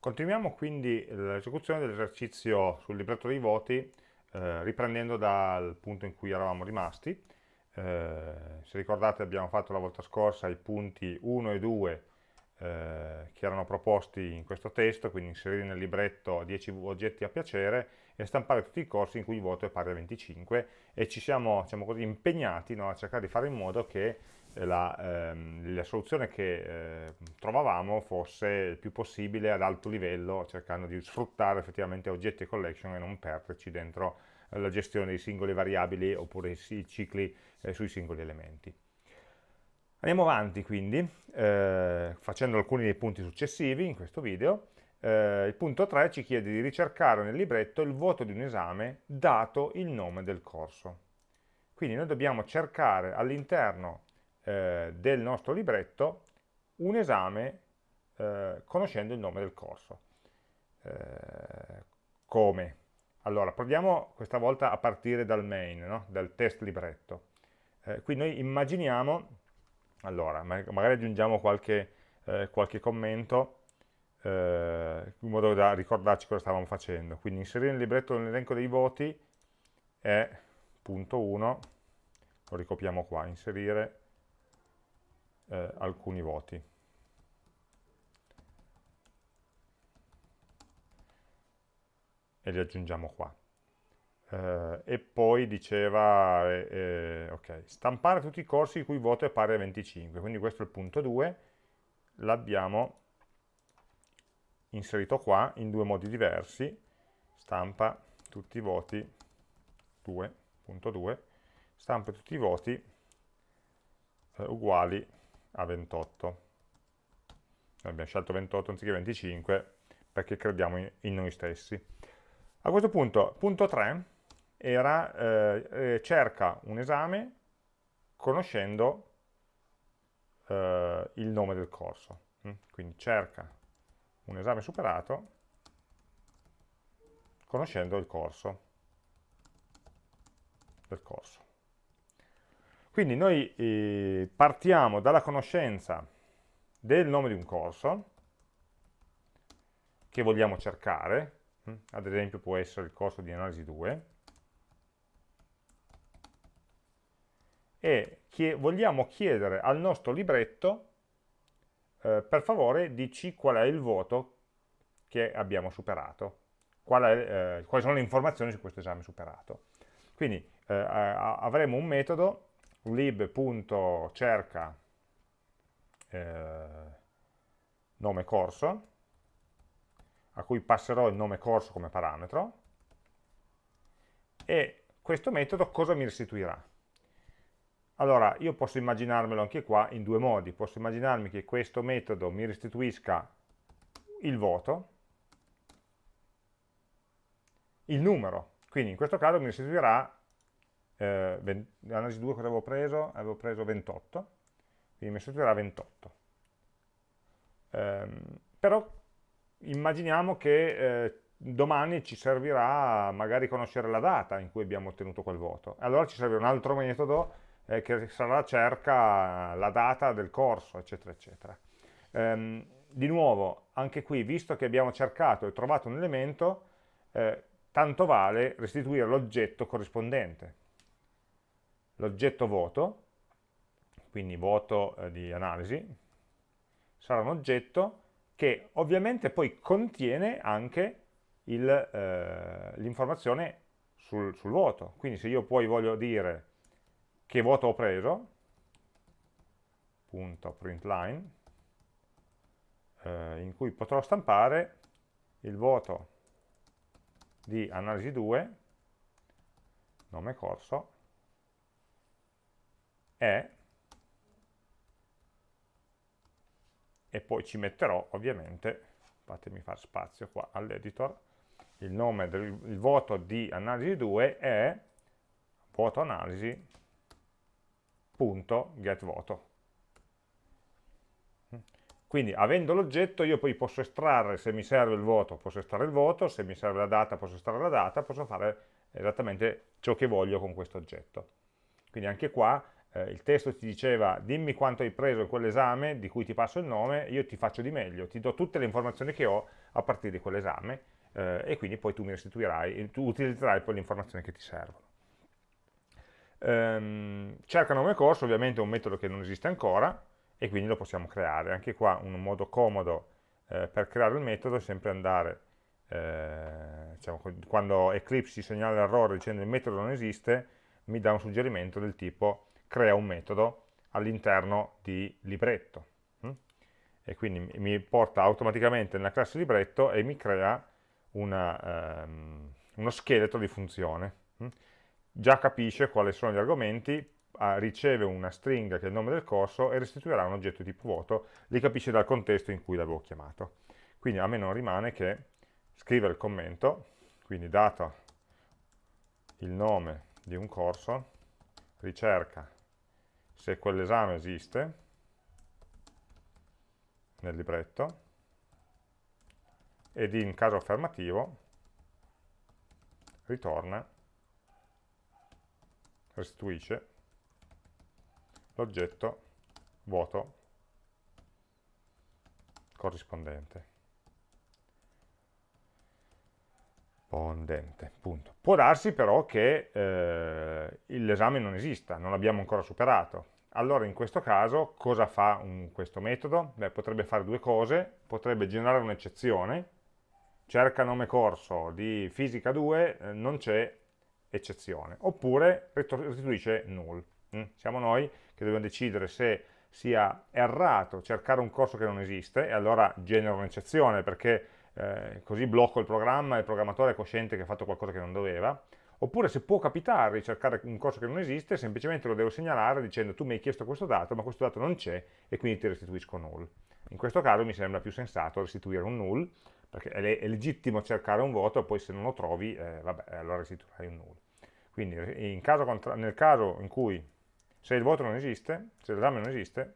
Continuiamo quindi l'esecuzione dell'esercizio sul libretto dei voti eh, riprendendo dal punto in cui eravamo rimasti. Eh, se ricordate abbiamo fatto la volta scorsa i punti 1 e 2 eh, che erano proposti in questo testo, quindi inserire nel libretto 10 oggetti a piacere e stampare tutti i corsi in cui il voto è pari a 25 e ci siamo diciamo così, impegnati no, a cercare di fare in modo che la, ehm, la soluzione che eh, trovavamo fosse il più possibile ad alto livello, cercando di sfruttare effettivamente oggetti e collection e non perderci dentro la gestione dei singoli variabili oppure i cicli eh, sui singoli elementi. Andiamo avanti quindi, eh, facendo alcuni dei punti successivi in questo video. Eh, il punto 3 ci chiede di ricercare nel libretto il voto di un esame dato il nome del corso. Quindi noi dobbiamo cercare all'interno eh, del nostro libretto un esame eh, conoscendo il nome del corso. Eh, come? Allora, proviamo questa volta a partire dal main, no? dal test libretto. Eh, qui noi immaginiamo, allora, magari aggiungiamo qualche, eh, qualche commento, in modo da ricordarci cosa stavamo facendo. Quindi inserire nel libretto l'elenco dei voti è punto 1, lo ricopiamo qua, inserire eh, alcuni voti. E li aggiungiamo qua. Eh, e poi diceva, eh, eh ok, stampare tutti i corsi il cui voto è pari a 25, quindi questo è il punto 2, l'abbiamo inserito qua in due modi diversi, stampa tutti i voti 2.2, stampa tutti i voti eh, uguali a 28. Noi abbiamo scelto 28 anziché 25 perché crediamo in, in noi stessi. A questo punto, punto 3 era eh, eh, cerca un esame conoscendo eh, il nome del corso. Mm? Quindi cerca un esame superato conoscendo il corso del corso. Quindi noi eh, partiamo dalla conoscenza del nome di un corso che vogliamo cercare, hm? ad esempio può essere il corso di analisi 2, e chie vogliamo chiedere al nostro libretto, eh, per favore, dici qual è il voto che abbiamo superato, qual è, eh, quali sono le informazioni su questo esame superato. Quindi eh, avremo un metodo lib.cerca eh, nome corso, a cui passerò il nome corso come parametro, e questo metodo cosa mi restituirà? Allora, io posso immaginarmelo anche qua in due modi. Posso immaginarmi che questo metodo mi restituisca il voto, il numero. Quindi in questo caso mi restituirà eh, l'analisi 2 cosa avevo preso? Avevo preso 28, quindi mi restituirà 28. Eh, però immaginiamo che eh, domani ci servirà magari conoscere la data in cui abbiamo ottenuto quel voto. Allora ci serve un altro metodo eh, che sarà cerca la data del corso, eccetera, eccetera. Ehm, di nuovo, anche qui, visto che abbiamo cercato e trovato un elemento, eh, tanto vale restituire l'oggetto corrispondente l'oggetto voto, quindi voto eh, di analisi, sarà un oggetto che ovviamente poi contiene anche eh, l'informazione sul, sul, voto. Quindi se io poi voglio dire che voto ho preso, punto printline, eh, in cui potrò stampare il voto di analisi 2, nome corso, è e poi ci metterò ovviamente, fatemi fare spazio qua all'editor, il nome del il voto di analisi 2 è voto analisi punto get voto. Quindi avendo l'oggetto io poi posso estrarre, se mi serve il voto, posso estrarre il voto, se mi serve la data posso estrarre la data, posso fare esattamente ciò che voglio con questo oggetto. Quindi anche qua eh, il testo ti diceva dimmi quanto hai preso in quell'esame di cui ti passo il nome, io ti faccio di meglio, ti do tutte le informazioni che ho a partire di quell'esame eh, e quindi poi tu mi restituirai, tu utilizzerai poi le informazioni che ti servono. Ehm, cerca nome corso ovviamente è un metodo che non esiste ancora e quindi lo possiamo creare. Anche qua un modo comodo eh, per creare il metodo è sempre andare, eh, diciamo, quando Eclipse ci segnala l'errore dicendo il metodo non esiste, mi dà un suggerimento del tipo crea un metodo all'interno di libretto. Hm? E quindi mi porta automaticamente nella classe libretto e mi crea una, ehm, uno scheletro di funzione. Hm? Già capisce quali sono gli argomenti, riceve una stringa che è il nome del corso e restituirà un oggetto di tipo vuoto, li capisce dal contesto in cui l'avevo chiamato. Quindi a me non rimane che scrivere il commento, quindi dato il nome di un corso, ricerca se quell'esame esiste nel libretto ed in caso affermativo ritorna, restituisce l'oggetto vuoto corrispondente. Pondente, punto. Può darsi però che eh, l'esame non esista, non l'abbiamo ancora superato. Allora in questo caso cosa fa un, questo metodo? Beh, potrebbe fare due cose, potrebbe generare un'eccezione, cerca nome corso di fisica 2, eh, non c'è eccezione, oppure restituisce null. Mm? Siamo noi che dobbiamo decidere se sia errato cercare un corso che non esiste e allora genera un'eccezione perché eh, così blocco il programma e il programmatore è cosciente che ha fatto qualcosa che non doveva, oppure se può capitare di cercare un corso che non esiste, semplicemente lo devo segnalare dicendo tu mi hai chiesto questo dato, ma questo dato non c'è e quindi ti restituisco null. In questo caso mi sembra più sensato restituire un null, perché è, legittimo cercare un voto, poi se non lo trovi, eh, vabbè, allora restituirai un null. Quindi caso nel caso in cui se il voto non esiste, se l'esame non esiste,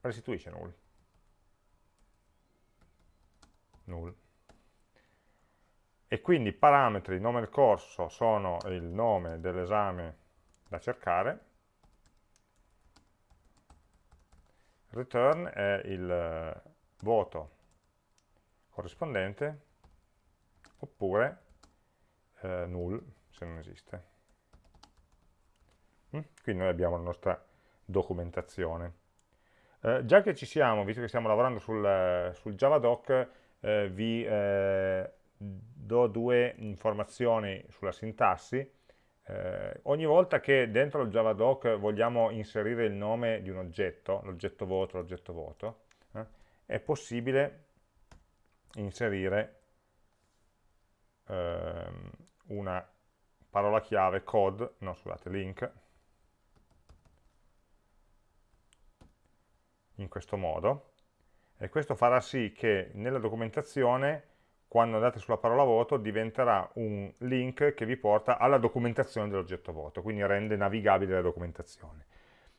restituisce null. null. E quindi i parametri nome del corso sono il nome dell'esame da cercare, return è il eh, voto corrispondente, oppure eh, null se non esiste. Mm? Quindi noi abbiamo la nostra documentazione. Eh, già che ci siamo, visto che stiamo lavorando sul, sul Javadoc, eh, vi eh, do due informazioni sulla sintassi. Eh, ogni volta che dentro il Javadoc vogliamo inserire il nome di un oggetto, l'oggetto voto, l'oggetto voto, eh, è possibile inserire ehm, una parola chiave code, no scusate, link, in questo modo, e questo farà sì che nella documentazione quando andate sulla parola voto diventerà un link che vi porta alla documentazione dell'oggetto voto, quindi rende navigabile la documentazione.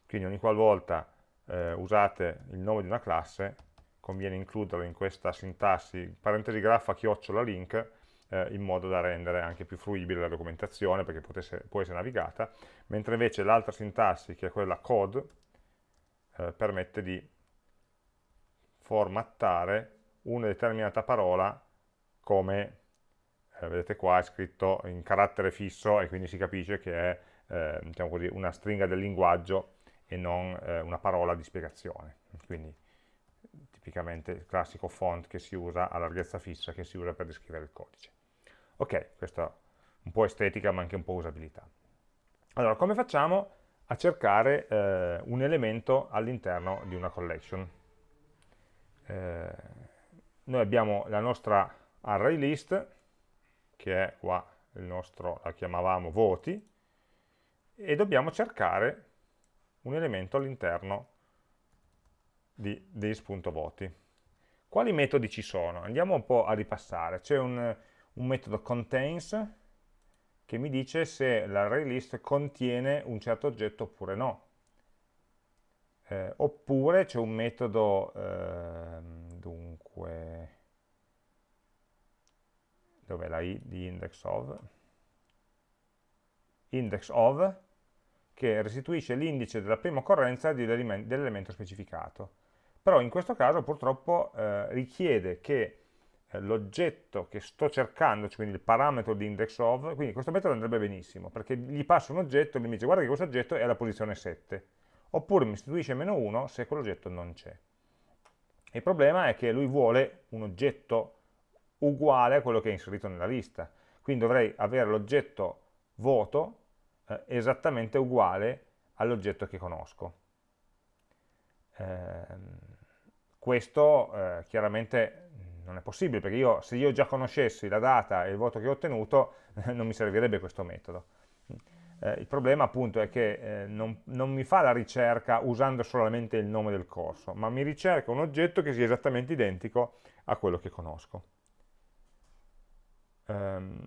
Quindi ogni qualvolta eh, usate il nome di una classe conviene includerlo in questa sintassi parentesi graffa chiocciola link eh, in modo da rendere anche più fruibile la documentazione perché potesse, può essere navigata, mentre invece l'altra sintassi che è quella code eh, permette di formattare una determinata parola come, eh, vedete qua è scritto in carattere fisso e quindi si capisce che è eh, diciamo così, una stringa del linguaggio e non eh, una parola di spiegazione. Quindi tipicamente il classico font che si usa a larghezza fissa che si usa per descrivere il codice. Ok, questa è un po' estetica ma anche un po' usabilità. Allora, come facciamo a cercare eh, un elemento all'interno di una collection? eh, noi abbiamo la nostra array list, che è qua il nostro, la chiamavamo voti, e dobbiamo cercare un elemento all'interno di this.voti. Quali metodi ci sono? Andiamo un po' a ripassare. C'è un, un metodo contains che mi dice se l'array list contiene un certo oggetto oppure no eh, oppure c'è un metodo, eh, dunque, dov'è la i di index of? Index of che restituisce l'indice della prima occorrenza dell'elemento specificato. Però in questo caso purtroppo eh, richiede che eh, l'oggetto che sto cercando, cioè quindi il parametro di index of, quindi questo metodo andrebbe benissimo, perché gli passo un oggetto e mi dice guarda che questo oggetto è alla posizione 7, oppure mi istituisce meno 1 se quell'oggetto non c'è. Il problema è che lui vuole un oggetto uguale a quello che è inserito nella lista, quindi dovrei avere l'oggetto voto eh, esattamente uguale all'oggetto che conosco. Eh, questo eh, chiaramente non è possibile, perché io, se io già conoscessi la data e il voto che ho ottenuto, non mi servirebbe questo metodo. Eh, il problema appunto è che eh, non, non, mi fa la ricerca usando solamente il nome del corso, ma mi ricerca un oggetto che sia esattamente identico a quello che conosco. Um,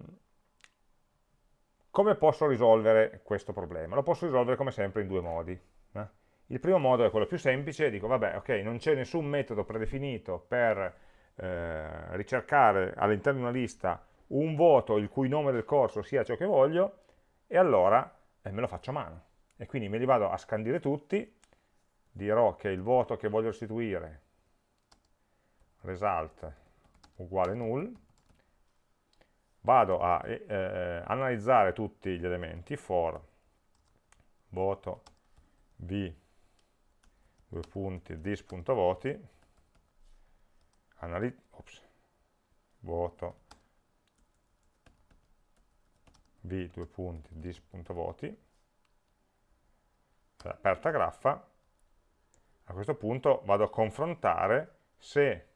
come posso risolvere questo problema? Lo posso risolvere come sempre in due modi. Eh? Il primo modo è quello più semplice, dico vabbè ok, non c'è nessun metodo predefinito per eh, ricercare all'interno di una lista un voto il cui nome del corso sia ciò che voglio, e allora eh, me lo faccio a mano. E quindi me li vado a scandire tutti, dirò che il voto che voglio restituire, result uguale null, vado a eh, eh, analizzare tutti gli elementi for voto v due punti dis.voti voto v due punti dis.voti aperta graffa. A questo punto vado a confrontare se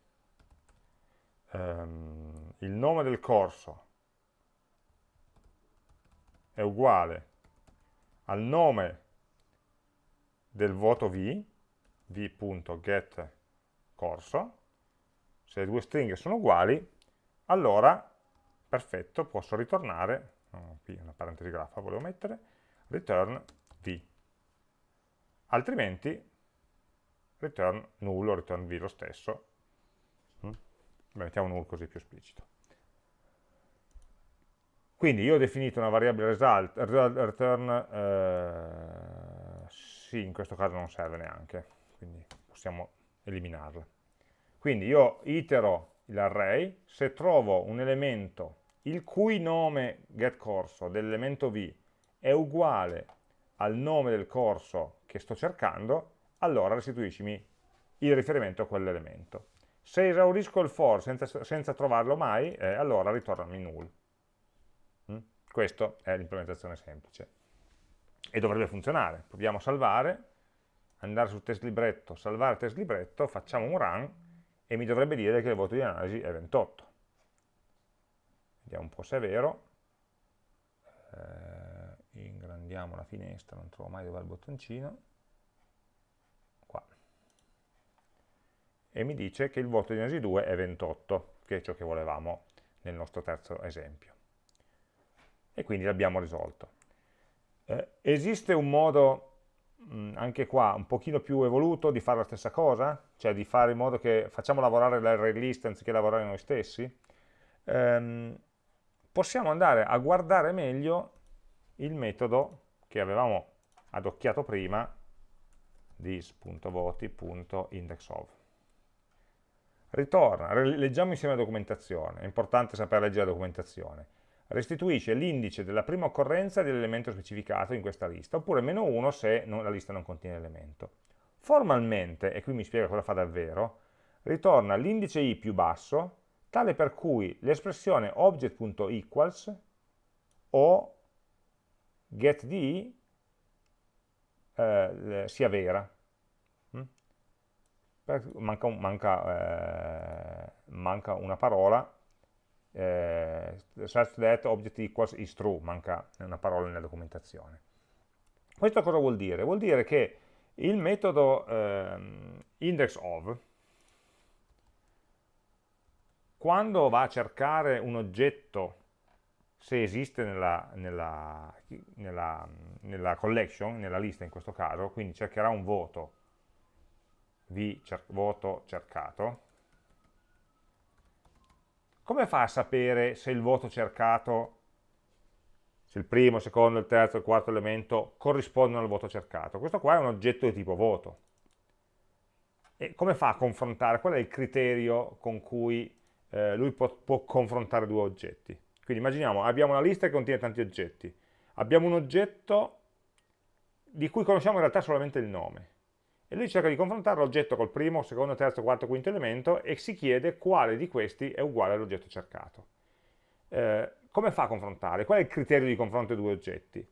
ehm, il nome del corso è uguale al nome del voto v, v.getCorso, se le due stringhe sono uguali, allora, perfetto, posso ritornare, no, qui una parentesi graffa volevo mettere, return v. Altrimenti, return null o return v lo stesso. Mm? Mettiamo null così più esplicito. Quindi io ho definito una variabile result, return, eh, sì, in questo caso non serve neanche, quindi possiamo eliminarla. Quindi io itero l'array, se trovo un elemento il cui nome getCorso dell'elemento v è uguale al nome del corso che sto cercando, allora restituiscimi il riferimento a quell'elemento. Se esaurisco il for senza, senza trovarlo mai, eh, allora ritornami null. Questa è l'implementazione semplice. E dovrebbe funzionare. Proviamo a salvare, andare sul test libretto, salvare test libretto, facciamo un run e mi dovrebbe dire che il voto di analisi è 28. Vediamo un po' se è vero. Eh, ingrandiamo la finestra, non trovo mai dove è il bottoncino. Qua. E mi dice che il voto di analisi 2 è 28, che è ciò che volevamo nel nostro terzo esempio e quindi l'abbiamo risolto. Eh, esiste un modo, mh, anche qua, un pochino più evoluto di fare la stessa cosa? Cioè di fare in modo che facciamo lavorare l'array list anziché lavorare noi stessi? Ehm, possiamo andare a guardare meglio il metodo che avevamo adocchiato prima this.voti.indexOf. Ritorna, leggiamo insieme la documentazione, è importante sapere leggere la documentazione restituisce l'indice della prima occorrenza dell'elemento specificato in questa lista, oppure meno 1 se non, la lista non contiene elemento. Formalmente, e qui mi spiega cosa fa davvero, ritorna l'indice i più basso, tale per cui l'espressione object.equals o getDi eh, sia vera. Mm? Manca, manca, eh, manca una parola eh, such that object equals is true, manca una parola nella documentazione. Questo cosa vuol dire? Vuol dire che il metodo eh, indexOf, quando va a cercare un oggetto, se esiste nella, nella, nella, nella collection, nella lista in questo caso, quindi cercherà un voto, v cer voto cercato, come fa a sapere se il voto cercato se il primo, il secondo, il terzo, il quarto elemento corrispondono al voto cercato. Questo qua è un oggetto di tipo voto. E come fa a confrontare? Qual è il criterio con cui eh, lui può, può confrontare due oggetti? Quindi immaginiamo, abbiamo una lista che contiene tanti oggetti, abbiamo un oggetto di cui conosciamo in realtà solamente il nome, e lui cerca di confrontare l'oggetto col primo, secondo, terzo, quarto, quinto elemento e si chiede quale di questi è uguale all'oggetto cercato. Eh, come fa a confrontare? Qual è il criterio di confronto dei due oggetti?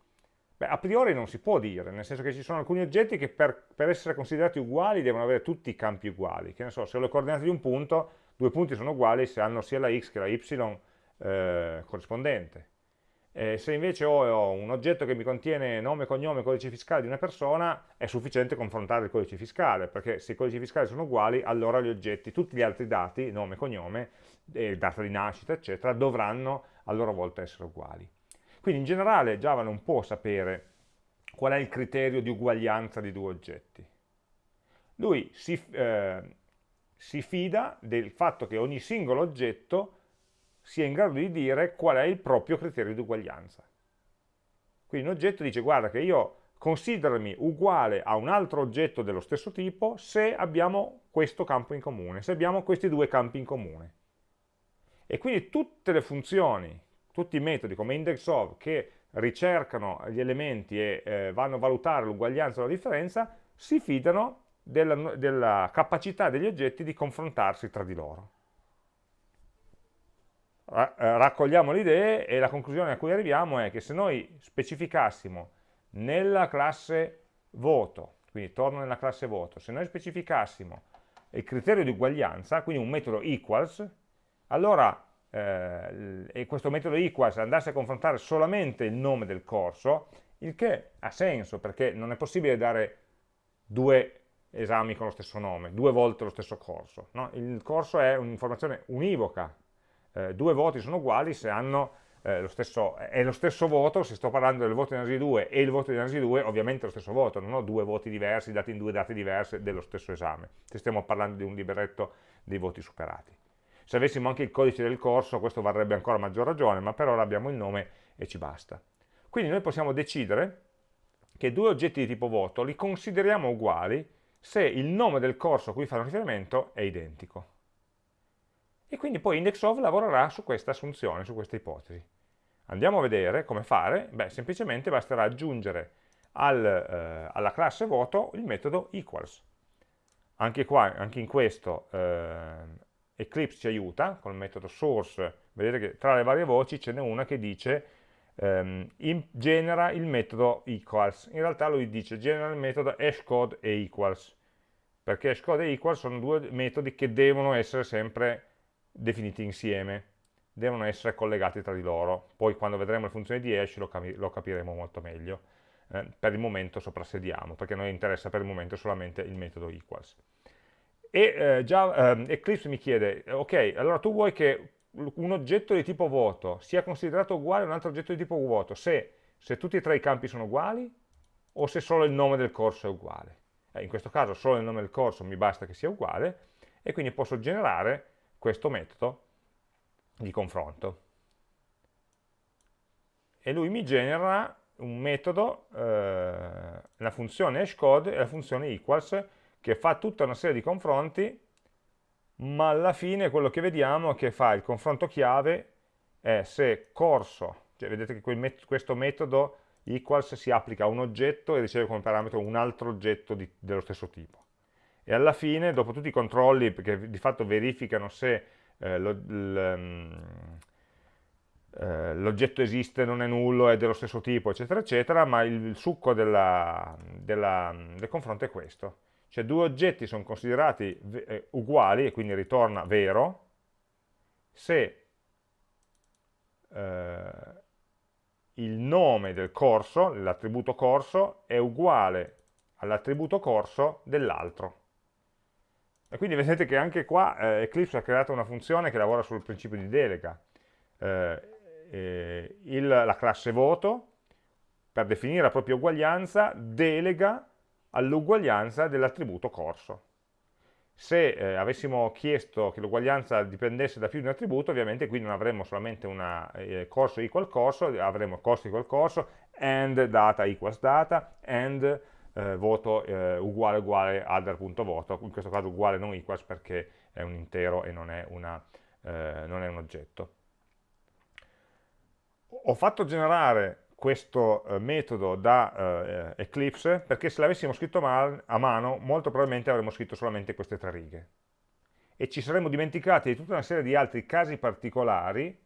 Beh, a priori non si può dire, nel senso che ci sono alcuni oggetti che per, per, essere considerati uguali devono avere tutti i campi uguali. Che ne so, se ho le coordinate di un punto, due punti sono uguali se hanno sia la x che la y eh, corrispondente. Eh, se invece ho, un oggetto che mi contiene nome, cognome, codice fiscale di una persona, è sufficiente confrontare il codice fiscale, perché se i codici fiscali sono uguali, allora gli oggetti, tutti gli altri dati, nome, cognome, eh, data di nascita, eccetera, dovranno a loro volta essere uguali. Quindi in generale Java non può sapere qual è il criterio di uguaglianza di due oggetti. Lui si, eh, si fida del fatto che ogni singolo oggetto sia in grado di dire qual è il proprio criterio di uguaglianza. Quindi un oggetto dice guarda che io considerami uguale a un altro oggetto dello stesso tipo se abbiamo questo campo in comune, se abbiamo questi due campi in comune. E quindi tutte le funzioni, tutti i metodi come indexOf che ricercano gli elementi e eh, vanno a valutare l'uguaglianza o la differenza, si fidano della, della capacità degli oggetti di confrontarsi tra di loro. Eh, raccogliamo le idee e la conclusione a cui arriviamo è che se noi specificassimo nella classe voto, quindi torno nella classe voto, se noi specificassimo il criterio di uguaglianza, quindi un metodo equals, allora eh, questo metodo equals andasse a confrontare solamente il nome del corso, il che ha senso perché non è possibile dare due esami con lo stesso nome, due volte lo stesso corso. No? Il corso è un'informazione univoca, eh, due voti sono uguali se hanno eh, lo stesso, è lo stesso voto, se sto parlando del voto di analisi 2 e il voto di analisi 2, ovviamente è lo stesso voto, non ho due voti diversi dati in due date diverse dello stesso esame, se stiamo parlando di un libretto dei voti superati. Se avessimo anche il codice del corso, questo varrebbe ancora maggior ragione, ma per ora abbiamo il nome e ci basta. Quindi noi possiamo decidere che due oggetti di tipo voto li consideriamo uguali se il nome del corso a cui fanno riferimento è identico. E quindi poi IndexOf lavorerà su questa assunzione, su questa ipotesi. Andiamo a vedere come fare, beh semplicemente basterà aggiungere al, eh, alla classe voto il metodo equals. Anche, qua, anche in questo eh, Eclipse ci aiuta, con il metodo source, vedete che tra le varie voci ce n'è una che dice ehm, genera il metodo equals, in realtà lui dice genera il metodo hashcode e equals, perché hashcode e equals sono due metodi che devono essere sempre definiti insieme, devono essere collegati tra di loro. Poi quando vedremo le funzioni di hash lo, capi lo capiremo molto meglio. Eh, per il momento soprassediamo, perché a noi interessa per il momento solamente il metodo equals. E eh, già, eh, Eclipse mi chiede, ok, allora tu vuoi che un oggetto di tipo vuoto sia considerato uguale a un altro oggetto di tipo vuoto se, se tutti e tre i campi sono uguali o se solo il nome del corso è uguale. Eh, in questo caso solo il nome del corso mi basta che sia uguale e quindi posso generare questo metodo di confronto. E lui mi genera un metodo, eh, la funzione hashcode e la funzione equals, che fa tutta una serie di confronti, ma alla fine quello che vediamo è che fa il confronto chiave è se corso, cioè vedete che met questo metodo equals si applica a un oggetto e riceve come parametro un altro oggetto di, dello stesso tipo e alla fine, dopo tutti i controlli, che di fatto verificano se eh, mm, eh, l'oggetto esiste, non è nullo, è dello stesso tipo, eccetera, eccetera, ma il, il succo della, della, del confronto è questo. Cioè due oggetti sono considerati eh, uguali, e quindi ritorna vero, se eh, il nome del corso, l'attributo corso, è uguale all'attributo corso dell'altro. E quindi vedete che anche qua eh, Eclipse ha creato una funzione che lavora sul principio di delega. Eh, eh, il, la classe voto, per definire la propria uguaglianza, delega all'uguaglianza dell'attributo corso. Se eh, avessimo chiesto che l'uguaglianza dipendesse da più di un attributo, ovviamente qui non avremmo solamente una eh, corso equal corso, avremo corso equal corso, and data equals data, and eh, voto eh, uguale uguale other.voto, in questo caso uguale non equals perché è un intero e non è, una, eh, non è un oggetto. Ho fatto generare questo eh, metodo da eh, Eclipse perché se l'avessimo scritto a mano molto probabilmente avremmo scritto solamente queste tre righe e ci saremmo dimenticati di tutta una serie di altri casi particolari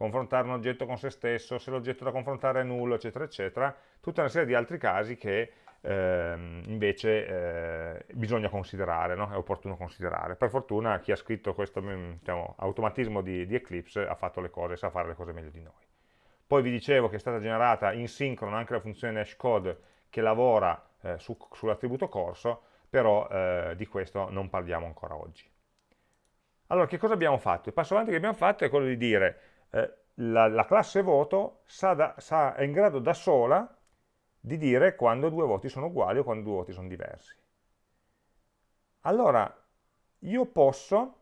confrontare un oggetto con se stesso, se l'oggetto da confrontare è nullo, eccetera, eccetera, tutta una serie di altri casi che eh, invece eh, bisogna considerare, no? è opportuno considerare. Per fortuna chi ha scritto questo mm, diciamo, automatismo di, di Eclipse ha fatto le cose, sa fare le cose meglio di noi. Poi vi dicevo che è stata generata in sincrono anche la funzione hashcode che lavora eh, su, sull'attributo corso, però eh, di questo non parliamo ancora oggi. Allora, che cosa abbiamo fatto? Il passo avanti che abbiamo fatto è quello di dire eh, la, la, classe voto sa da, sa, è in grado da sola di dire quando due voti sono uguali o quando due voti sono diversi. Allora, io posso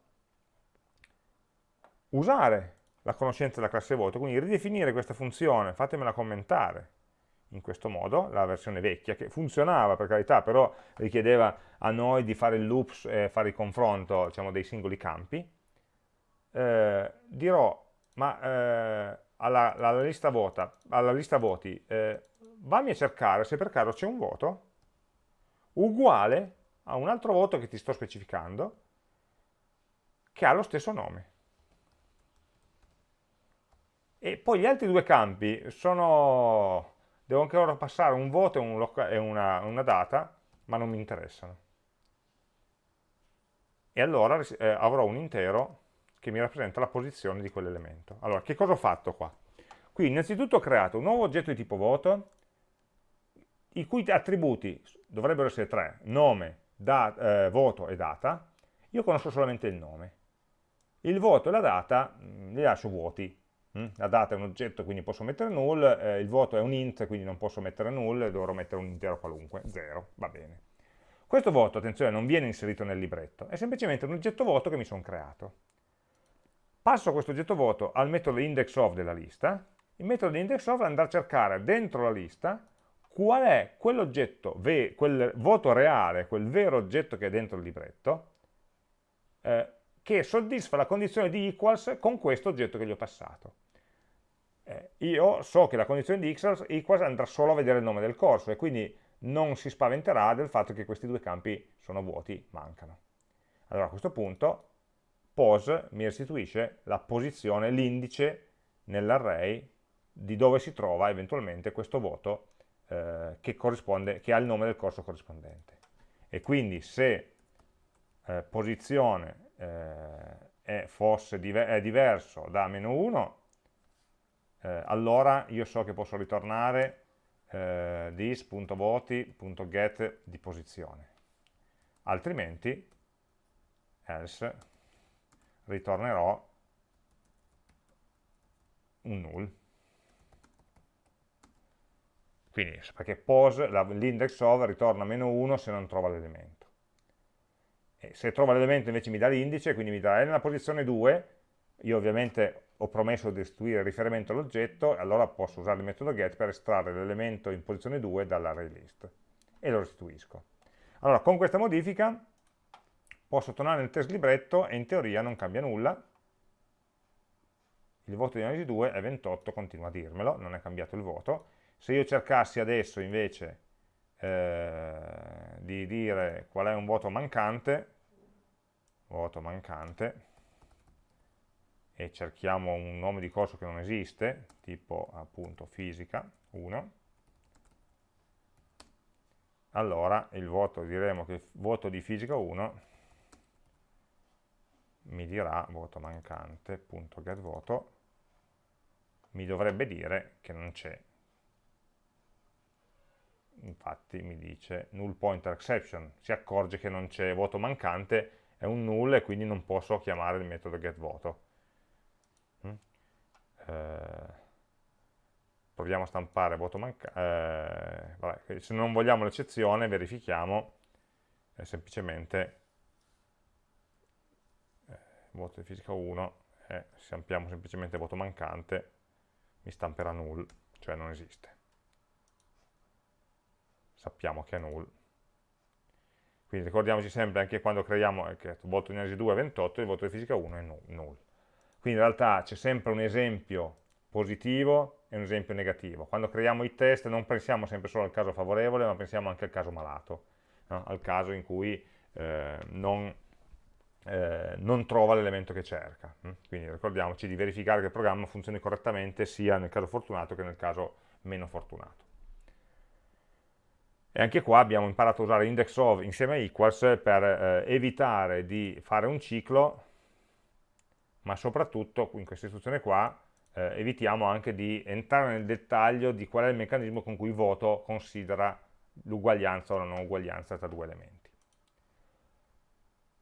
usare la conoscenza della classe voto, quindi ridefinire questa funzione, fatemela commentare in questo modo, la versione vecchia, che funzionava per carità, però richiedeva a noi di fare il loop e fare il confronto diciamo, dei singoli campi, eh, dirò, ma eh, alla, alla, lista vota, alla, lista voti, eh, vammi a cercare se per caso c'è un voto uguale a un altro voto che ti sto specificando, che ha lo stesso nome. E poi gli altri due campi sono, devo ancora passare un voto e, un e una, una, data, ma non mi interessano. E allora eh, avrò un intero che mi rappresenta la posizione di quell'elemento. Allora, che cosa ho fatto qua? Qui innanzitutto ho creato un nuovo oggetto di tipo voto, i cui attributi dovrebbero essere tre, nome, da, eh, voto e data, io conosco solamente il nome. Il voto e la data mh, mm, li lascio vuoti, Mm? La data è un oggetto, quindi posso mettere null, eh, il voto è un int, quindi non posso mettere null, dovrò mettere un intero qualunque, 0, va bene. Questo voto, attenzione, non viene inserito nel libretto, è semplicemente un oggetto voto che mi sono creato. Passo questo oggetto voto al metodo indexOf della lista, il metodo indexOf andrà a cercare dentro la lista qual è quell'oggetto, quel voto reale, quel vero oggetto che è dentro il libretto, eh, che soddisfa la condizione di equals con questo oggetto che gli ho passato. Eh, io so che la condizione di equals andrà solo a vedere il nome del corso e quindi non si spaventerà del fatto che questi due campi sono vuoti, mancano. Allora a questo punto pos mi restituisce la posizione, l'indice nell'array di dove si trova eventualmente questo voto eh, che, che, ha il nome del corso corrispondente. E quindi se eh, posizione eh, fosse diver è diverso da meno 1, eh, allora io so che posso ritornare eh, this.voti.get di posizione. Altrimenti, else, ritornerò un null. Quindi, perché pose, l'index of ritorna meno 1 se non trova l'elemento. Se trova l'elemento invece mi dà l'indice, quindi mi dà è nella posizione 2, io ovviamente ho promesso di restituire il riferimento all'oggetto, allora posso usare il metodo get per estrarre l'elemento in posizione 2 dall'array list e lo restituisco. Allora, con questa modifica posso tornare nel test libretto e in teoria non cambia nulla, il voto di analisi 2 è 28, continua a dirmelo, non è cambiato il voto. Se io cercassi adesso invece eh, di dire qual è un voto mancante, voto mancante, e cerchiamo un nome di corso che non esiste, tipo appunto fisica 1, allora il voto, diremo che il voto di fisica 1 mi dirà voto mancante, punto get voto, mi dovrebbe dire che non c'è infatti mi dice null pointer exception, si accorge che non c'è voto mancante, è un null e quindi non posso chiamare il metodo getVoto. Mm? Eh, proviamo a stampare voto mancante, eh, se non vogliamo l'eccezione verifichiamo eh, semplicemente voto di fisica 1 e se ampliamo semplicemente voto mancante mi stamperà null, cioè non esiste. Sappiamo che è null. Quindi ricordiamoci sempre anche quando creiamo eh, il voto di analisi 2 è 28 il voto di fisica 1 è null. Quindi in realtà c'è sempre un esempio positivo e un esempio negativo. Quando creiamo i test non pensiamo sempre solo al caso favorevole, ma pensiamo anche al caso malato, no? al caso in cui eh, non, eh, non, trova l'elemento che cerca. Hm? Quindi ricordiamoci di verificare che il programma funzioni correttamente sia nel caso fortunato che nel caso meno fortunato. E anche qua abbiamo imparato a usare index of insieme a equals per eh, evitare di fare un ciclo, ma soprattutto in questa istruzione qua eh, evitiamo anche di entrare nel dettaglio di qual è il meccanismo con cui voto considera l'uguaglianza o la non uguaglianza tra due elementi.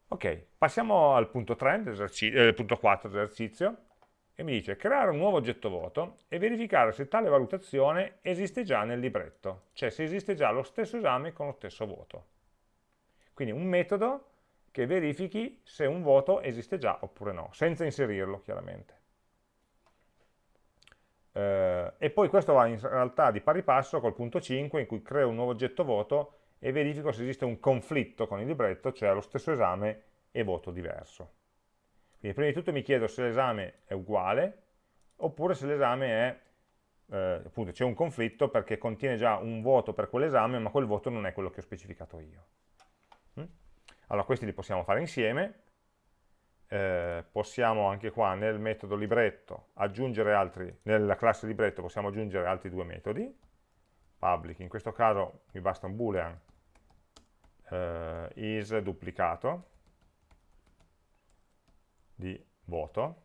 Ok, passiamo al punto, 3 eh, punto 4 dell'esercizio e mi dice creare un nuovo oggetto voto e verificare se tale valutazione esiste già nel libretto, cioè se esiste già lo stesso esame con lo stesso voto. Quindi un metodo che verifichi se un voto esiste già oppure no, senza inserirlo chiaramente. Eh, e poi questo va in realtà di pari passo col punto 5 in cui creo un nuovo oggetto voto e verifico se esiste un conflitto con il libretto, cioè lo stesso esame e voto diverso. Quindi prima di tutto mi chiedo se l'esame è uguale oppure se l'esame è, eh, appunto c'è un conflitto perché contiene già un voto per quell'esame ma quel voto non è quello che ho specificato io. Mm? Allora questi li possiamo fare insieme, eh, possiamo anche qua nel metodo libretto aggiungere altri, nella classe libretto possiamo aggiungere altri due metodi, public, in questo caso mi basta un boolean eh, is duplicato di voto.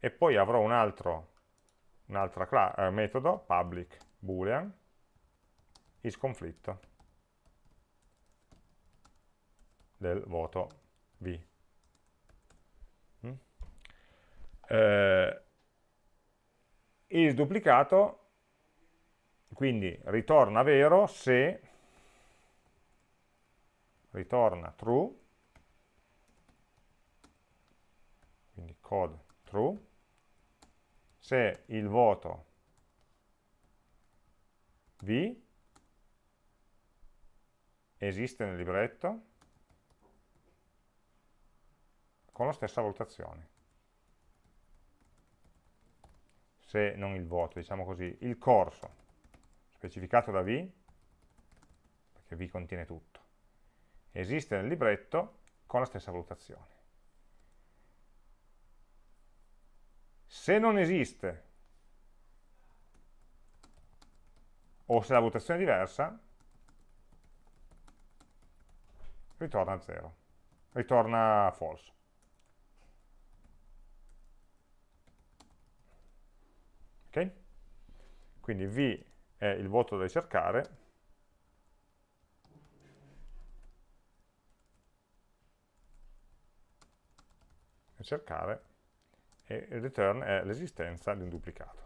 E poi avrò un altro un altro eh, metodo public boolean is conflitto del voto v. Eh, il duplicato quindi ritorna vero se ritorna true. Quindi code true. Se il voto v esiste nel libretto con la stessa valutazione. Se non il voto, diciamo così, il corso specificato da V, perché V contiene tutto, esiste nel libretto con la stessa valutazione. Se non esiste, o se la valutazione è diversa, ritorna a 0, ritorna false. ok? Quindi V è il voto da ricercare, cercare e il return è l'esistenza di un duplicato.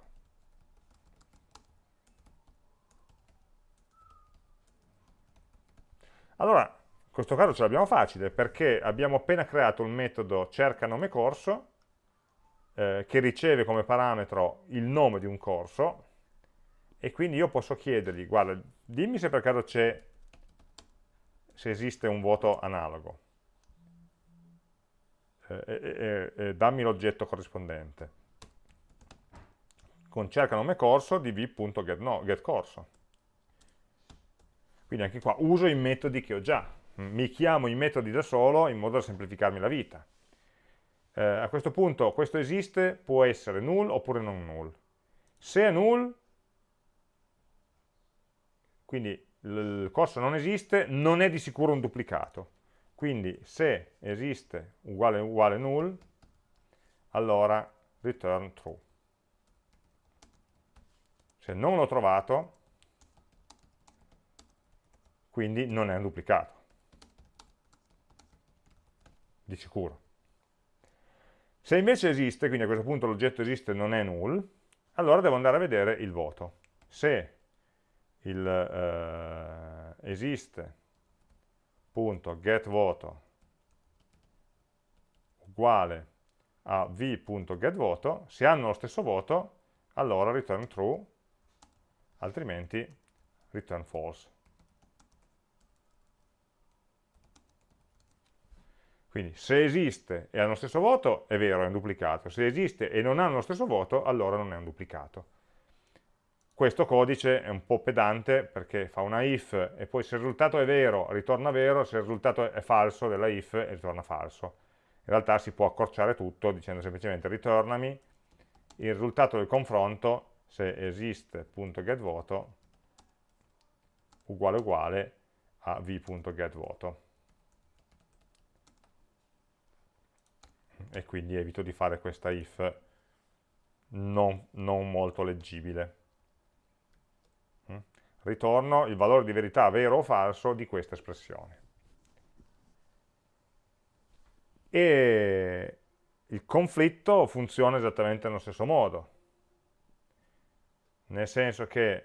Allora, in questo caso ce l'abbiamo facile perché abbiamo appena creato il metodo cerca nome corso eh, che riceve come parametro il nome di un corso e quindi io posso chiedergli, guarda, dimmi se per caso c'è, se esiste un voto analogo, eh, eh, eh dammi l'oggetto corrispondente, con cerca nome corso di v.getCorso. Quindi anche qua uso i metodi che ho già, mi chiamo i metodi da solo in modo da semplificarmi la vita. Eh, a questo punto questo esiste, può essere null oppure non null. Se è null, quindi il corso non esiste, non è di sicuro un duplicato. Quindi se esiste uguale uguale null, allora return true. Se non l'ho trovato, quindi non è un duplicato. Di sicuro. Se invece esiste, quindi a questo punto l'oggetto esiste e non è null, allora devo andare a vedere il voto. Se il, eh, esiste, punto, get voto, uguale a v.getVoto, se hanno lo stesso voto, allora return true, altrimenti return false. Quindi se esiste e hanno lo stesso voto, è vero, è un duplicato. Se esiste e non hanno lo stesso voto, allora non è un duplicato. Questo codice è un po' pedante perché fa una if e poi se il risultato è vero ritorna vero, se il risultato è falso della if ritorna falso. In realtà si può accorciare tutto dicendo semplicemente ritornami il risultato del confronto se esiste.getVoto uguale uguale a v.getVoto. E quindi evito di fare questa if non, non molto leggibile ritorno il valore di verità vero o falso di questa espressione. E il conflitto funziona esattamente nello stesso modo, nel senso che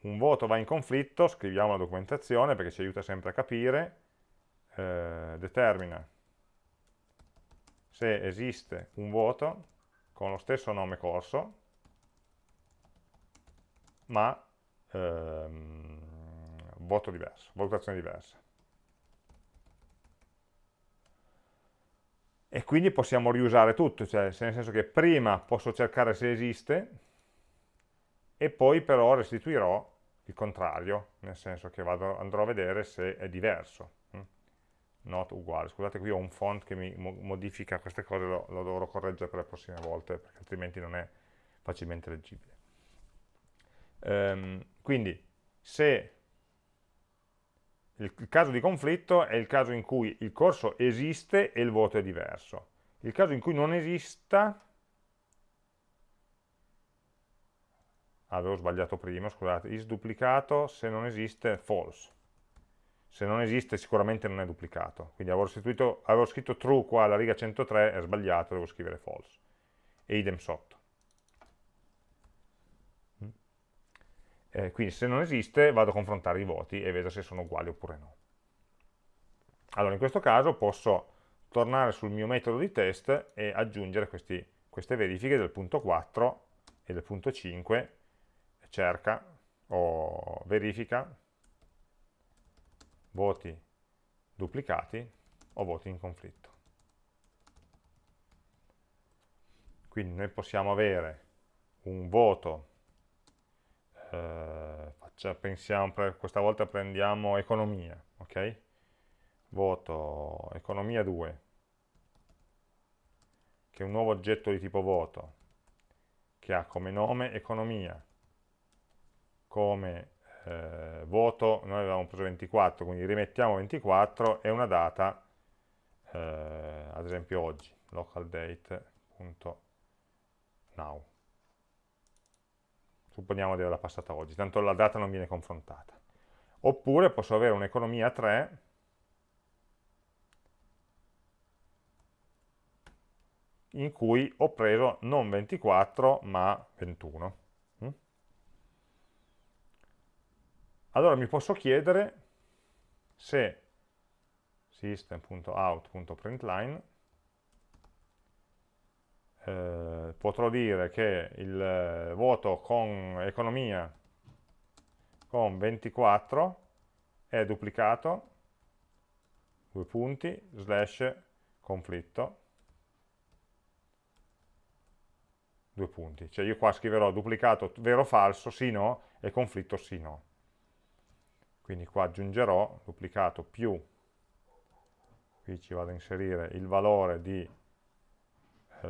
un voto va in conflitto, scriviamo la documentazione perché ci aiuta sempre a capire, eh, determina se esiste un voto con lo stesso nome corso, ma ehm, voto diverso, valutazione diversa. E quindi possiamo riusare tutto, cioè nel senso che prima posso cercare se esiste e poi però restituirò il contrario, nel senso che vado, andrò a vedere se è diverso. Hm? Not uguale. Scusate, qui ho un font che mi modifica queste cose, lo, lo dovrò correggere per le prossime volte, perché altrimenti non è facilmente leggibile. Um, quindi se il, il caso di conflitto è il caso in cui il corso esiste e il voto è diverso. Il caso in cui non esista, avevo sbagliato prima, scusate, is duplicato, se non esiste false. Se non esiste sicuramente non è duplicato. Quindi avevo, avevo scritto true qua alla riga 103, è sbagliato, devo scrivere false. E idem sotto. Eh, quindi se non esiste vado a confrontare i voti e vedo se sono uguali oppure no. Allora in questo caso posso tornare sul mio metodo di test e aggiungere questi, queste verifiche del punto 4 e del punto 5, cerca o verifica voti duplicati o voti in conflitto. Quindi noi possiamo avere un voto eh, faccia, pensiamo, questa volta prendiamo economia, ok? Voto economia 2, che è un nuovo oggetto di tipo voto, che ha come nome economia, come eh, voto, noi avevamo preso 24, quindi rimettiamo 24 e una data, eh, ad esempio oggi, localdate.now supponiamo di averla passata oggi, tanto la data non viene confrontata. Oppure posso avere un'economia 3 in cui ho preso non 24 ma 21. Mm? Allora mi posso chiedere se system.out.println eh, potrò dire che il eh, voto con economia con 24 è duplicato, due punti, slash conflitto, due punti. Cioè io qua scriverò duplicato vero falso, sì no, e conflitto sì no. Quindi qua aggiungerò duplicato più, qui ci vado a inserire il valore di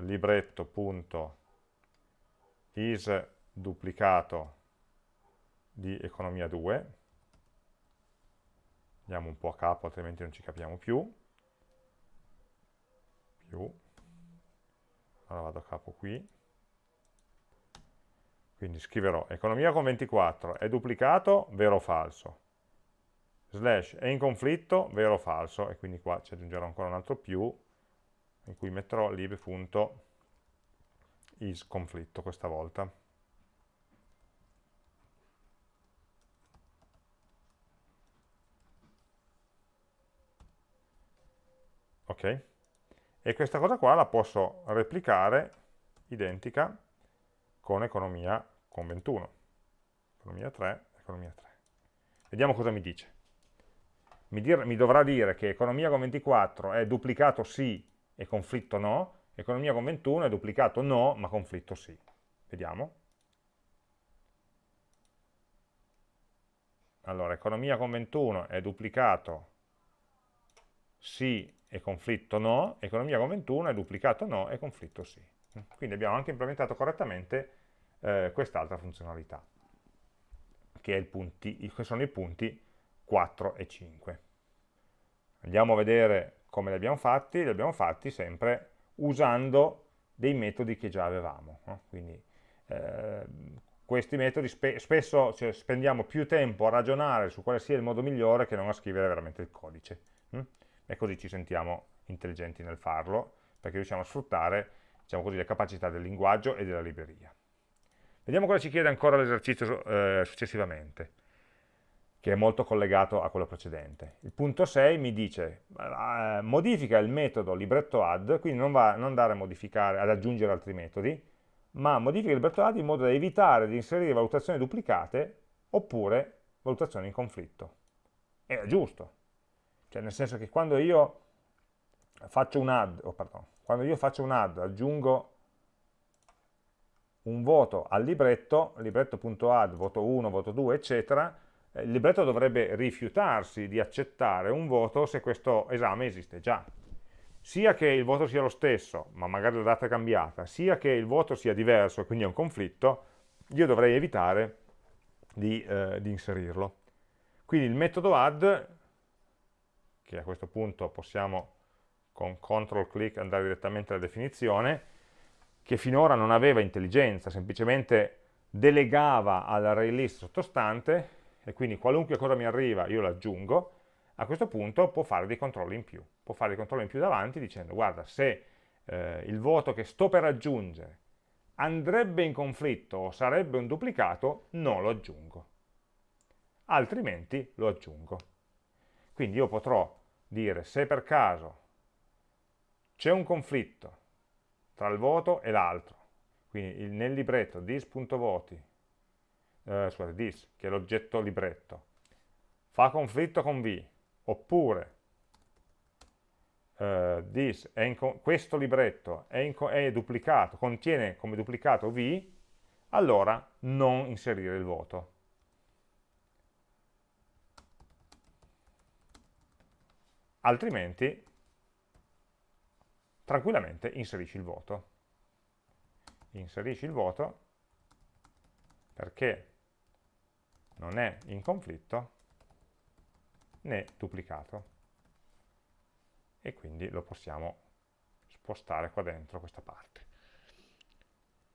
libretto.is duplicato di economia 2 andiamo un po' a capo altrimenti non ci capiamo più. Più. Allora vado a capo qui. Quindi scriverò economia con 24 è duplicato vero o falso? Slash è in conflitto vero o falso? E quindi qua ci aggiungerò ancora un altro più in cui metterò lib.isConflitto questa volta. Ok? e questa cosa qua la posso replicare identica con economia con 21 economia 3, economia 3 vediamo cosa mi dice mi, dir, mi dovrà dire che economia con 24 è duplicato sì e conflitto no economia con 21 è duplicato no ma conflitto sì vediamo allora economia con 21 è duplicato sì e conflitto no, economia con 21 è duplicato no e conflitto sì. Quindi abbiamo anche implementato correttamente eh, quest'altra funzionalità, che, punti, che sono i punti 4 e 5. Andiamo a vedere come li abbiamo fatti, li abbiamo fatti sempre usando dei metodi che già avevamo. No? Quindi eh, questi metodi spe spesso cioè, spendiamo più tempo a ragionare su quale sia il modo migliore che non a scrivere veramente il codice. Hm? E così ci sentiamo intelligenti nel farlo, perché riusciamo a sfruttare diciamo così, le capacità del linguaggio e della libreria. Vediamo cosa ci chiede ancora l'esercizio eh, successivamente, che è molto collegato a quello precedente. Il punto 6 mi dice, eh, modifica il metodo libretto add, quindi non va non andare ad aggiungere altri metodi, ma modifica il libretto add in modo da evitare di inserire valutazioni duplicate oppure valutazioni in conflitto. È giusto, cioè nel senso che quando io faccio un add, oh, pardon, quando io faccio un add, aggiungo un voto al libretto, libretto.add, voto 1, voto 2, eccetera, il libretto dovrebbe rifiutarsi di accettare un voto se questo esame esiste già sia che il voto sia lo stesso, ma magari la data è cambiata, sia che il voto sia diverso e quindi è un conflitto, io dovrei evitare di, eh, di inserirlo. Quindi il metodo add, che a questo punto possiamo con control click andare direttamente alla definizione, che finora non aveva intelligenza, semplicemente delegava all'array list sottostante, e quindi qualunque cosa mi arriva io l'aggiungo, a questo punto può fare dei controlli in più, può fare dei controlli in più davanti dicendo guarda se eh, il voto che sto per aggiungere andrebbe in conflitto o sarebbe un duplicato, non lo aggiungo, altrimenti lo aggiungo. Quindi io potrò dire se per caso c'è un conflitto tra il voto e l'altro, quindi nel libretto dis.voti, eh, scusate, dis, che è l'oggetto libretto, fa conflitto con v, oppure uh, this questo libretto è, è, duplicato, contiene come duplicato v, allora non inserire il voto. Altrimenti, tranquillamente inserisci il voto. Inserisci il voto perché non è in conflitto né duplicato e quindi lo possiamo spostare qua dentro questa parte.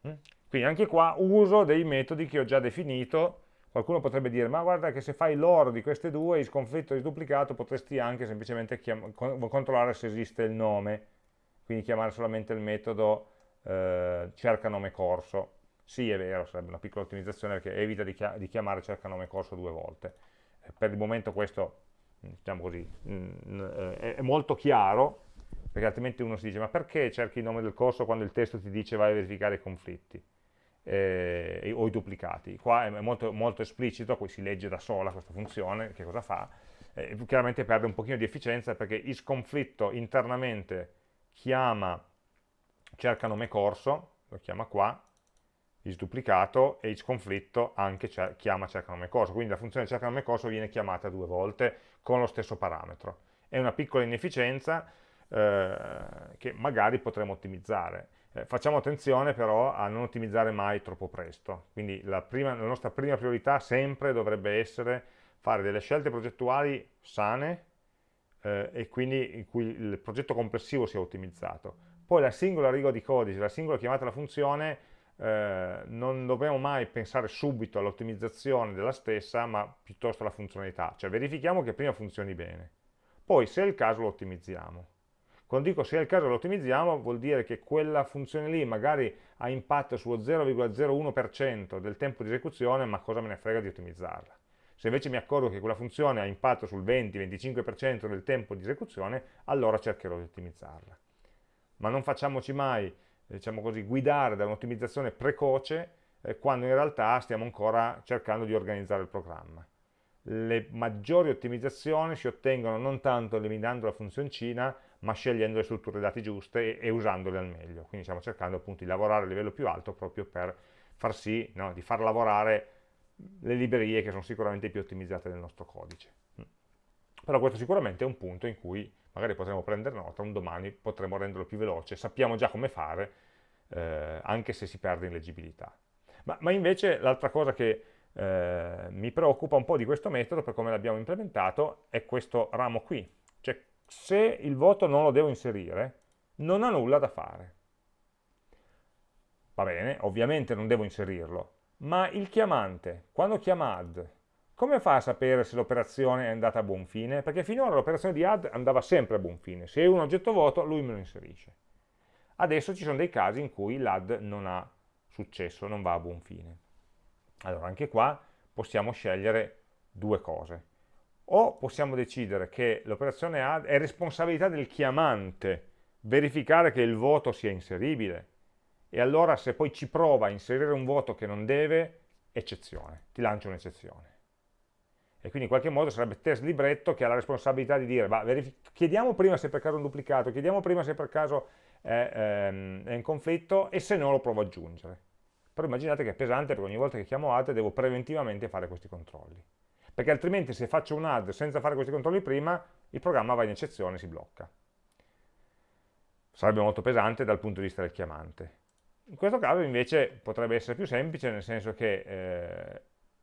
Mm? Quindi anche qua uso dei metodi che ho già definito, qualcuno potrebbe dire ma guarda che se fai l'oro di queste due, il sconfitto e duplicato, potresti anche semplicemente controllare se esiste il nome, quindi chiamare solamente il metodo eh, cerca nome corso. Sì, è vero, sarebbe una piccola ottimizzazione perché evita di, chiamare cerca nome corso due volte. Per il momento questo diciamo così, mm, eh, è molto chiaro, perché altrimenti uno si dice ma perché cerchi il nome del corso quando il testo ti dice vai a verificare i conflitti eh, o i duplicati? Qua è molto, molto, esplicito, qui si legge da sola questa funzione, che cosa fa? Eh, chiaramente perde un pochino di efficienza perché isConflitto internamente chiama cerca nome corso, lo chiama qua, isduplicato e isConflitto anche chiama cerca nome corso, quindi la funzione cerca nome corso viene chiamata due volte con lo stesso parametro. È una piccola inefficienza eh, che magari potremo ottimizzare. Eh, facciamo attenzione però a non ottimizzare mai troppo presto, quindi la, prima, la nostra prima priorità sempre dovrebbe essere fare delle scelte progettuali sane eh, e quindi in cui il progetto complessivo sia ottimizzato. Poi la singola riga di codice, la singola chiamata alla funzione eh, non dobbiamo mai pensare subito all'ottimizzazione della stessa, ma piuttosto alla funzionalità, cioè verifichiamo che prima funzioni bene, poi se è il caso lo ottimizziamo. Quando dico se è il caso lo ottimizziamo vuol dire che quella funzione lì magari ha impatto sullo 0,01% del tempo di esecuzione, ma cosa me ne frega di ottimizzarla. Se invece mi accorgo che quella funzione ha impatto sul 20-25% del tempo di esecuzione, allora cercherò di ottimizzarla. ma non facciamoci mai, diciamo così, guidare da un'ottimizzazione precoce eh, quando in realtà stiamo ancora cercando di organizzare il programma. Le maggiori ottimizzazioni si ottengono non tanto eliminando la funzioncina, ma scegliendo le strutture dati giuste e, e usandole al meglio. Quindi stiamo cercando appunto di lavorare a livello più alto proprio per far sì, no, di far lavorare le librerie che sono sicuramente più ottimizzate del nostro codice. Mm. Però questo sicuramente è un punto in cui magari potremo prendere nota, un domani potremo renderlo più veloce, sappiamo già come fare, eh, anche se si perde in leggibilità. Ma, ma invece l'altra cosa che eh, mi preoccupa un po' di questo metodo, per come l'abbiamo implementato, è questo ramo qui. Cioè, se il voto non lo devo inserire, non ha nulla da fare. Va bene, ovviamente non devo inserirlo, ma il chiamante, quando chiama add, come fa a sapere se l'operazione è andata a buon fine? Perché finora l'operazione di add andava sempre a buon fine. Se è un oggetto vuoto, lui me lo inserisce. Adesso ci sono dei casi in cui l'add non ha successo, non va a buon fine. Allora, anche qua possiamo scegliere due cose. O possiamo decidere che l'operazione add è responsabilità del chiamante verificare che il voto sia inseribile, e allora se poi ci prova a inserire un voto che non deve, eccezione, ti lancia un'eccezione e quindi in qualche modo sarebbe test libretto che ha la responsabilità di dire, chiediamo prima se per caso è un duplicato, chiediamo prima se per caso è, ehm, è in conflitto e se no lo provo ad aggiungere. Però immaginate che è pesante perché ogni volta che chiamo add devo preventivamente fare questi controlli. Perché altrimenti se faccio un add senza fare questi controlli prima, il programma va in eccezione e si blocca. Sarebbe molto pesante dal punto di vista del chiamante. In questo caso invece potrebbe essere più semplice, nel senso che eh,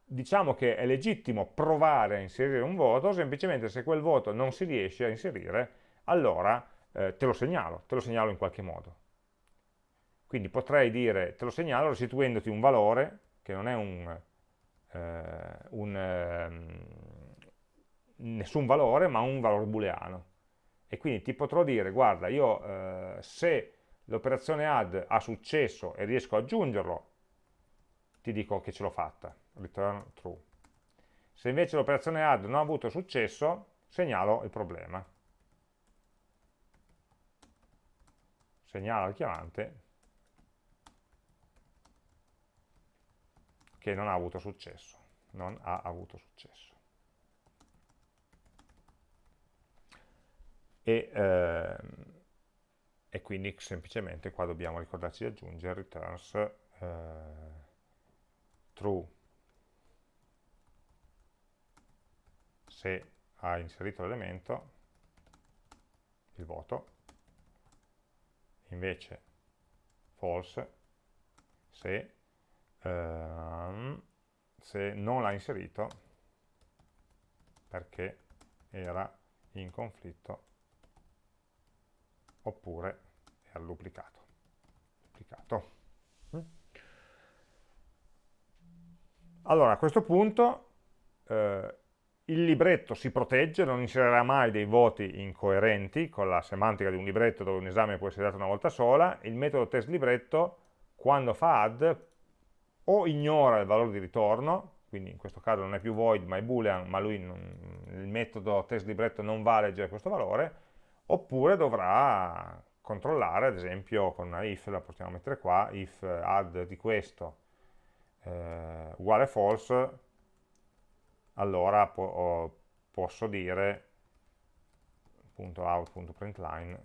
diciamo che è legittimo provare a inserire un voto, semplicemente se quel voto non si riesce a inserire, allora eh, te lo segnalo, te lo segnalo in qualche modo. Quindi potrei dire, te lo segnalo restituendoti un valore, che non è un, eh, un eh, nessun valore, ma un valore booleano. E quindi ti potrò dire, guarda, io eh, se l'operazione add ha successo e riesco ad aggiungerlo, ti dico che ce l'ho fatta return true. Se invece l'operazione add non ha avuto successo, segnalo il problema. Segnalo al chiamante che non ha avuto successo. Non ha avuto successo. E, ehm, e quindi semplicemente qua dobbiamo ricordarci di aggiungere returns eh, true se ha inserito l'elemento, il voto, invece false se, ehm, se non l'ha inserito perché era in conflitto oppure era duplicato. duplicato. Mm. Allora, a questo punto eh, il libretto si protegge, non inserirà mai dei voti incoerenti con la semantica di un libretto dove un esame può essere dato una volta sola, il metodo test libretto quando fa add o ignora il valore di ritorno, quindi in questo caso non è più void ma è boolean, ma lui non, il metodo test libretto non va a leggere questo valore, oppure dovrà controllare, ad esempio con una if, la possiamo mettere qua, if add di questo eh, uguale false, allora po posso dire .out.println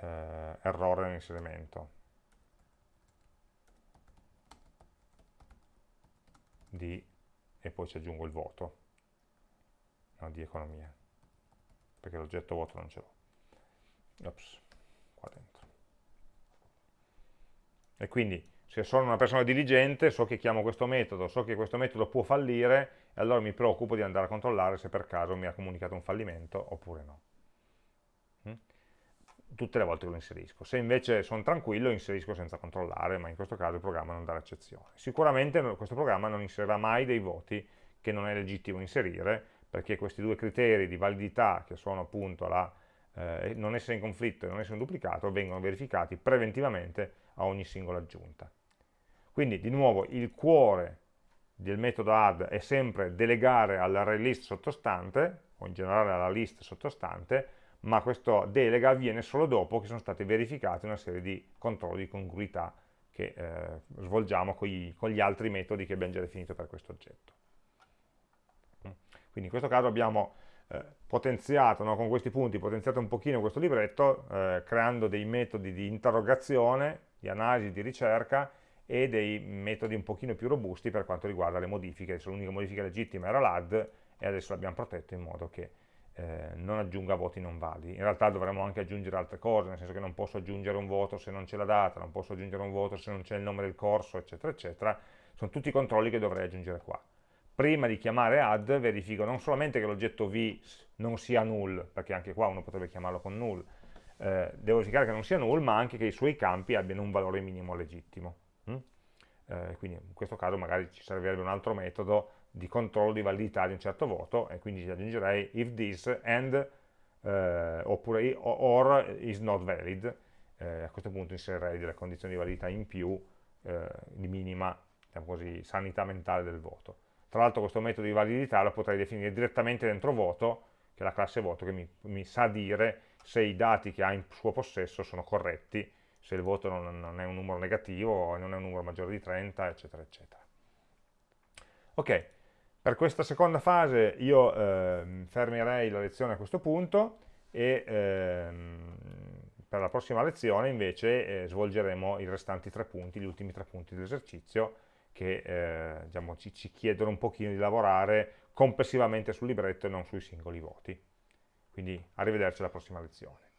eh, errore nell'inserimento. Di e poi ci aggiungo il voto. No, di economia. Perché l'oggetto voto non ce l'ho. Ops qua dentro. E quindi se sono una persona diligente so che chiamo questo metodo, so che questo metodo può fallire e allora mi preoccupo di andare a controllare se per caso mi ha comunicato un fallimento oppure no. Mm? Tutte le volte che lo inserisco. Se invece sono tranquillo inserisco senza controllare, ma in questo caso il programma non darà eccezione. Sicuramente questo programma non inserirà mai dei voti che non è legittimo inserire, perché questi due criteri di validità, che sono appunto la, eh, non essere in conflitto e non essere duplicato, vengono verificati preventivamente a ogni singola aggiunta. Quindi di nuovo il cuore del metodo add è sempre delegare all'array list sottostante, o in generale alla list sottostante, ma questa delega avviene solo dopo che sono state verificate una serie di controlli di congruità che eh, svolgiamo con gli, con gli, altri metodi che abbiamo già definito per questo oggetto. Quindi in questo caso abbiamo eh, potenziato, no, con questi punti, potenziato un pochino questo libretto, eh, creando dei metodi di interrogazione, di analisi, di ricerca e dei metodi un pochino più robusti per quanto riguarda le modifiche. L'unica modifica legittima era l'add e adesso l'abbiamo protetto in modo che eh, non aggiunga voti non validi. In realtà dovremmo anche aggiungere altre cose, nel senso che non posso aggiungere un voto se non c'è la data, non posso aggiungere un voto se non c'è il nome del corso, eccetera, eccetera. Sono tutti controlli che dovrei aggiungere qua. Prima di chiamare add verifico non solamente che l'oggetto v non sia null, perché anche qua uno potrebbe chiamarlo con null, eh, devo verificare che non sia null, ma anche che i suoi campi abbiano un valore minimo legittimo. Eh, quindi in questo caso magari ci servirebbe un altro metodo di controllo di validità di un certo voto e quindi aggiungerei if this and eh, oppure or is not valid. Eh, a questo punto inserirei delle condizioni di validità in più eh, di minima diciamo così, sanità mentale del voto. Tra l'altro questo metodo di validità lo potrei definire direttamente dentro voto che è la classe voto che mi, mi sa dire se i dati che ha in suo possesso sono corretti se il voto non, non è un numero negativo non è un numero maggiore di 30 eccetera eccetera ok per questa seconda fase io eh, fermerei la lezione a questo punto e ehm, per la prossima lezione invece eh, svolgeremo i restanti tre punti, gli ultimi tre punti dell'esercizio che eh, diciamo, ci, ci, chiedono un pochino di lavorare complessivamente sul libretto e non sui singoli voti. Quindi arrivederci alla prossima lezione.